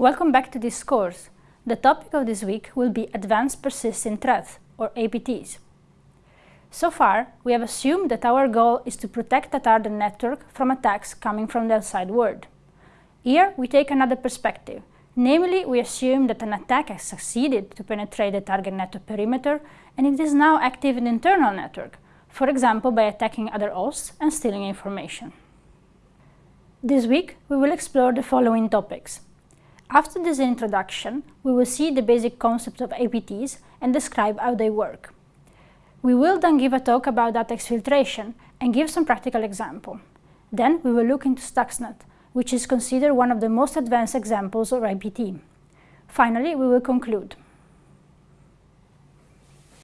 Welcome back to this course. The topic of this week will be Advanced Persistent Threats, or APTs. So far, we have assumed that our goal is to protect the target network from attacks coming from the outside world. Here, we take another perspective. Namely, we assume that an attack has succeeded to penetrate the target network perimeter and it is now active in the internal network, for example by attacking other hosts and stealing information. This week, we will explore the following topics. After this introduction, we will see the basic concept of APTs and describe how they work. We will then give a talk about data exfiltration and give some practical example. Then we will look into Stuxnet, which is considered one of the most advanced examples of APT. Finally, we will conclude.